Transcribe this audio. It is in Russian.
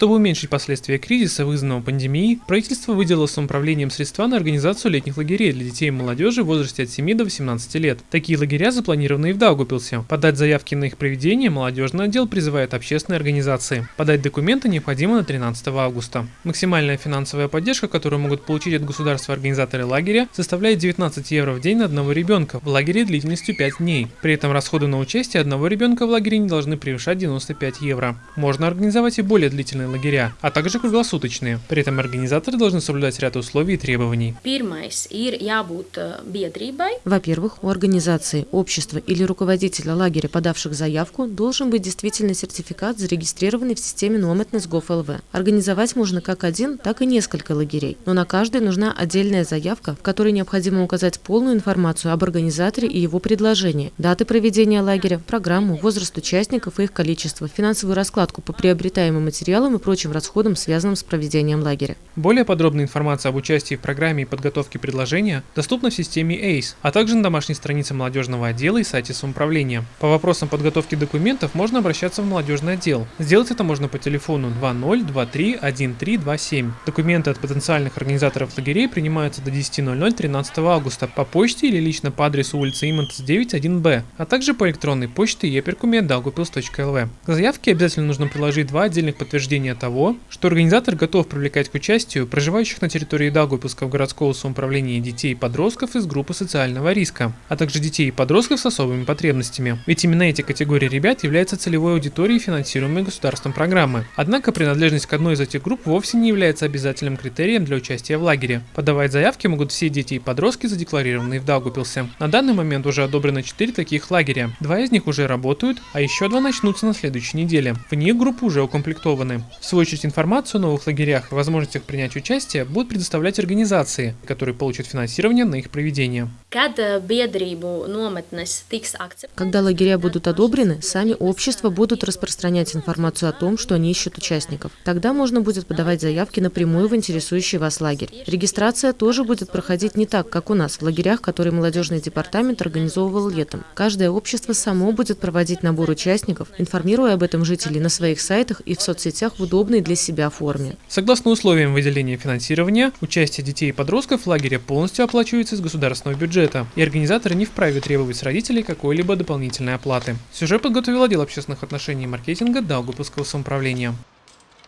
Чтобы уменьшить последствия кризиса, вызванного пандемией, правительство выделило самоуправлением средства на организацию летних лагерей для детей и молодежи в возрасте от 7 до 18 лет. Такие лагеря запланированы и в Даугупилсе. Подать заявки на их проведение молодежный отдел призывает общественные организации. Подать документы необходимо на 13 августа. Максимальная финансовая поддержка, которую могут получить от государства организаторы лагеря, составляет 19 евро в день на одного ребенка в лагере длительностью 5 дней. При этом расходы на участие одного ребенка в лагере не должны превышать 95 евро. Можно организовать и более длительные лагеря, а также круглосуточные. При этом организаторы должны соблюдать ряд условий и требований. Э, Во-первых, у организации, общества или руководителя лагеря, подавших заявку, должен быть действительно сертификат, зарегистрированный в системе Nometness Gov.lv. Организовать можно как один, так и несколько лагерей, но на каждый нужна отдельная заявка, в которой необходимо указать полную информацию об организаторе и его предложении, даты проведения лагеря, программу, возраст участников и их количество, финансовую раскладку по приобретаемым материалам и прочим расходам, связанным с проведением лагеря. Более подробная информация об участии в программе и подготовке предложения доступна в системе ACE, а также на домашней странице молодежного отдела и сайте самоуправления. По вопросам подготовки документов можно обращаться в молодежный отдел. Сделать это можно по телефону 20231327. Документы от потенциальных организаторов лагерей принимаются до 10.00 13 августа по почте или лично по адресу улицы Имантс 91Б, а также по электронной почте eperkumet.daugupils.lv. К заявке обязательно нужно приложить два отдельных подтверждения того, что организатор готов привлекать к участию проживающих на территории Даугупилского городского самоуправления детей и подростков из группы социального риска, а также детей и подростков с особыми потребностями. Ведь именно эти категории ребят являются целевой аудиторией финансируемой государством программы. Однако принадлежность к одной из этих групп вовсе не является обязательным критерием для участия в лагере. Подавать заявки могут все дети и подростки, задекларированные в Даугупилсе. На данный момент уже одобрено 4 таких лагеря. Два из них уже работают, а еще два начнутся на следующей неделе. В них группы уже укомплектованы. В свою очередь информацию о новых лагерях и возможностях принять участие будут предоставлять организации, которые получат финансирование на их проведение. Э, Когда лагеря будут одобрены, сами общества будут распространять информацию о том, что они ищут участников. Тогда можно будет подавать заявки напрямую в интересующий вас лагерь. Регистрация тоже будет проходить не так, как у нас, в лагерях, которые молодежный департамент организовывал летом. Каждое общество само будет проводить набор участников, информируя об этом жителей на своих сайтах и в соцсетях в удобной для себя форме. Согласно условиям выделения финансирования, участие детей и подростков в лагере полностью оплачивается из государственного бюджета, и организаторы не вправе требовать с родителей какой-либо дополнительной оплаты. Сюжет подготовил отдел общественных отношений и маркетинга Даугупилского самоуправления.